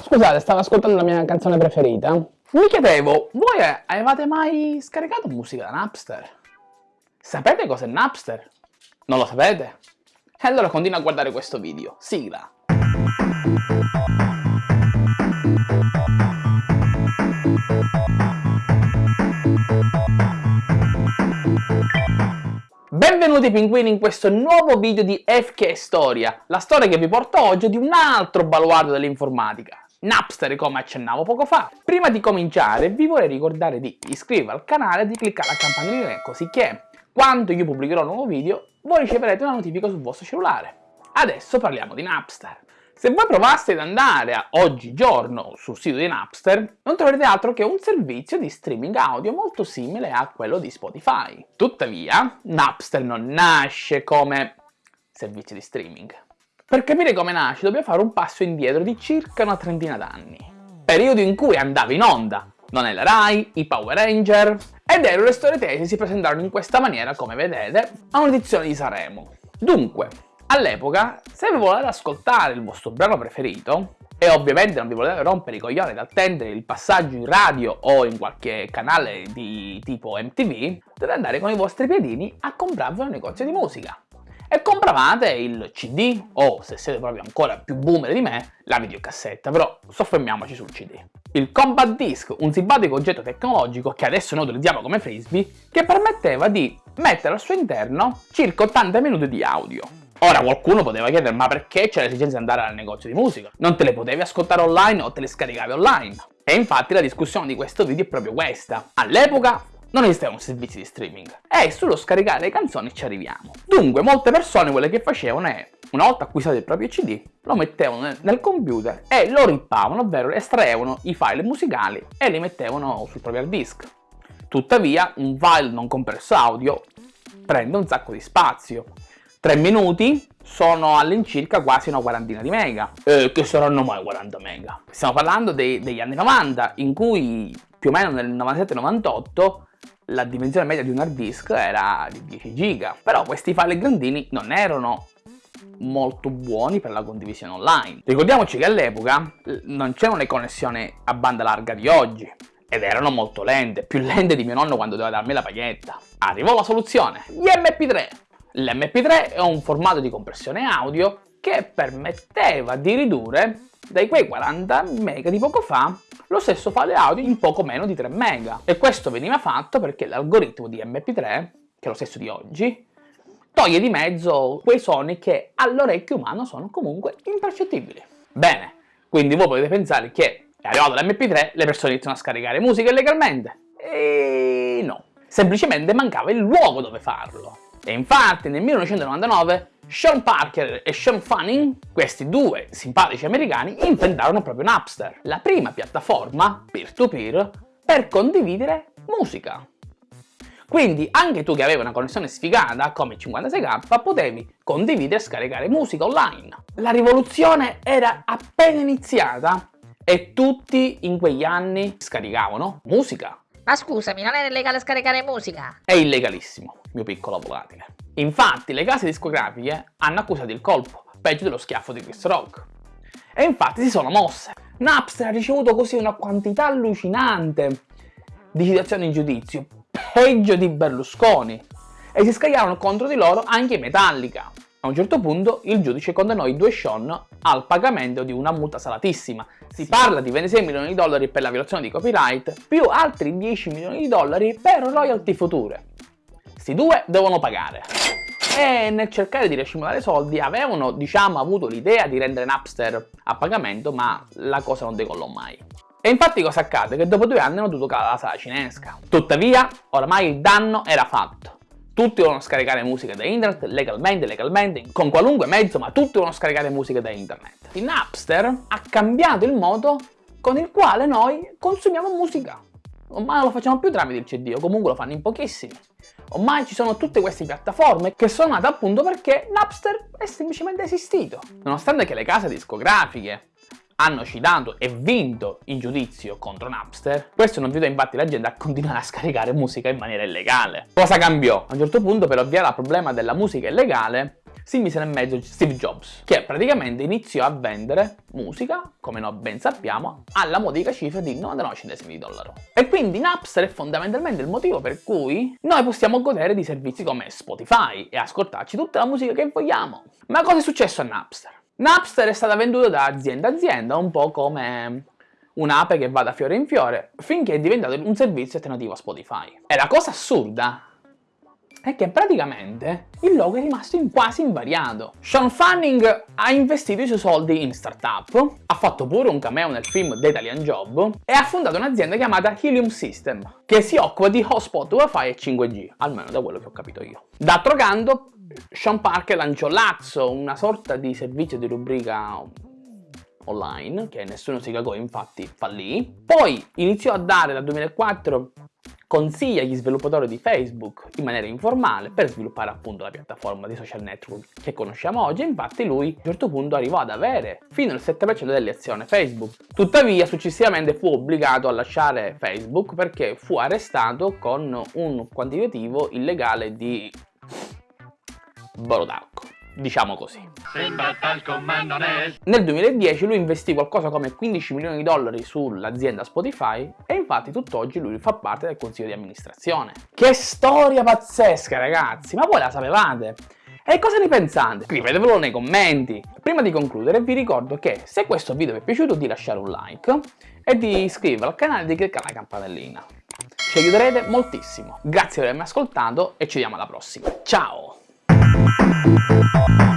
Scusate, stavo ascoltando la mia canzone preferita. Mi chiedevo, voi avevate mai scaricato musica da Napster? Sapete cos'è Napster? Non lo sapete? E allora continua a guardare questo video. Sigla! Benvenuti pinguini in questo nuovo video di FK Storia, la storia che vi porto oggi di un altro baluardo dell'informatica, Napster come accennavo poco fa. Prima di cominciare vi vorrei ricordare di iscrivervi al canale e di cliccare la campanellina così che quando io pubblicherò un nuovo video voi riceverete una notifica sul vostro cellulare. Adesso parliamo di Napster. Se voi provaste ad andare a oggigiorno sul sito di Napster, non troverete altro che un servizio di streaming audio molto simile a quello di Spotify. Tuttavia, Napster non nasce come servizio di streaming. Per capire come nasce dobbiamo fare un passo indietro di circa una trentina d'anni. Periodo in cui andava in onda non è la Rai, i Power Ranger ed Ero le storie tesi si presentarono in questa maniera, come vedete, a un'edizione di Sanremo. Dunque, all'epoca, se vi volete ascoltare il vostro brano preferito, e ovviamente non vi volete rompere i coglioni ad attendere il passaggio in radio o in qualche canale di tipo MTV, dovete andare con i vostri piedini a comprarvi un negozio di musica e compravate il CD o, se siete proprio ancora più boomer di me, la videocassetta, però soffermiamoci sul CD. Il Compact Disc, un simpatico oggetto tecnologico che adesso noi utilizziamo come frisbee, che permetteva di mettere al suo interno circa 80 minuti di audio. Ora qualcuno poteva chiedere ma perché c'è l'esigenza di andare al negozio di musica? Non te le potevi ascoltare online o te le scaricavi online? E infatti la discussione di questo video è proprio questa. All'epoca non esistevano servizi di streaming e sullo scaricare le canzoni ci arriviamo. Dunque molte persone quello che facevano è, una volta acquistato il proprio CD, lo mettevano nel computer e lo rippavano, ovvero estraevano i file musicali e li mettevano sul proprio hard disk. Tuttavia un file non compresso audio prende un sacco di spazio. 3 minuti sono all'incirca quasi una quarantina di mega. Eh, che saranno mai 40 mega? Stiamo parlando dei, degli anni 90 in cui più o meno nel 97-98 la dimensione media di un hard disk era di 10 giga, però questi file grandini non erano molto buoni per la condivisione online. Ricordiamoci che all'epoca non c'erano le connessioni a banda larga di oggi ed erano molto lente, più lente di mio nonno quando doveva darmi la paghetta. Arrivò la soluzione, gli MP3. L'MP3 è un formato di compressione audio che permetteva di ridurre dai quei 40 mega di poco fa lo stesso file audio in poco meno di 3 mega e questo veniva fatto perché l'algoritmo di MP3, che è lo stesso di oggi, toglie di mezzo quei suoni che all'orecchio umano sono comunque impercettibili. Bene, quindi voi potete pensare che è arrivato l'MP3, le persone iniziano a scaricare musica illegalmente. E no, semplicemente mancava il luogo dove farlo. E infatti nel 1999 Sean Parker e Sean Fanning, questi due simpatici americani, inventarono proprio Napster, la prima piattaforma peer-to-peer -peer per condividere musica. Quindi anche tu che avevi una connessione sfigata come 56k potevi condividere e scaricare musica online. La rivoluzione era appena iniziata e tutti in quegli anni scaricavano musica. Ma scusami, non è legale scaricare musica? È illegalissimo, mio piccolo volatile. Infatti le case discografiche hanno accusato il colpo, peggio dello schiaffo di Chris Rock. E infatti si sono mosse. Napster ha ricevuto così una quantità allucinante di citazioni in giudizio, peggio di Berlusconi, e si scagliarono contro di loro anche Metallica. A un certo punto il giudice condannò i due Sean al pagamento di una multa salatissima. Si parla di 26 milioni di dollari per la violazione di copyright, più altri 10 milioni di dollari per royalty future. Questi due devono pagare. E nel cercare di racimolare soldi avevano, diciamo, avuto l'idea di rendere Napster a pagamento, ma la cosa non decollò mai. E infatti cosa accade? Che dopo due anni hanno dovuto calare la sala cinesca. Tuttavia, oramai il danno era fatto. Tutti devono scaricare musica da internet, legalmente, legalmente, con qualunque mezzo, ma tutti devono scaricare musica da internet. Il Napster ha cambiato il modo con il quale noi consumiamo musica. Ormai non lo facciamo più tramite il CD, o comunque lo fanno in pochissimi. Ormai ci sono tutte queste piattaforme che sono nate appunto perché Napster è semplicemente esistito. Nonostante che le case discografiche hanno citato e vinto in giudizio contro Napster, questo non aiuta infatti l'azienda a continuare a scaricare musica in maniera illegale. Cosa cambiò? A un certo punto per ovviare al problema della musica illegale si mise nel mezzo Steve Jobs, che praticamente iniziò a vendere musica, come noi ben sappiamo, alla modica cifra di 99 centesimi di dollaro. E quindi Napster è fondamentalmente il motivo per cui noi possiamo godere di servizi come Spotify e ascoltarci tutta la musica che vogliamo. Ma cosa è successo a Napster? Napster è stata venduta da azienda a azienda, un po' come un'ape che va da fiore in fiore, finché è diventato un servizio alternativo a Spotify. E la cosa assurda è che praticamente il logo è rimasto in quasi invariato. Sean Fanning ha investito i suoi soldi in startup, ha fatto pure un cameo nel film The Italian Job e ha fondato un'azienda chiamata Helium System, che si occupa di hotspot wifi e 5G, almeno da quello che ho capito io. D'altro canto, Sean Parker lanciò Lazzo, una sorta di servizio di rubrica online, che nessuno si cagò infatti fallì. Poi iniziò a dare dal 2004 consiglia agli sviluppatori di Facebook in maniera informale per sviluppare appunto la piattaforma di social network che conosciamo oggi infatti lui a un certo punto arrivò ad avere fino al 7% delle azioni Facebook. Tuttavia successivamente fu obbligato a lasciare Facebook perché fu arrestato con un quantitativo illegale di Borodacco diciamo così. Nel 2010 lui investì qualcosa come 15 milioni di dollari sull'azienda Spotify e infatti tutt'oggi lui fa parte del consiglio di amministrazione. Che storia pazzesca ragazzi, ma voi la sapevate? E cosa ne pensate? Scrivetevelo nei commenti. Prima di concludere vi ricordo che se questo video vi è piaciuto di lasciare un like e di iscrivervi al canale e di cliccare la campanellina. Ci aiuterete moltissimo. Grazie per avermi ascoltato e ci vediamo alla prossima. Ciao! Thank you.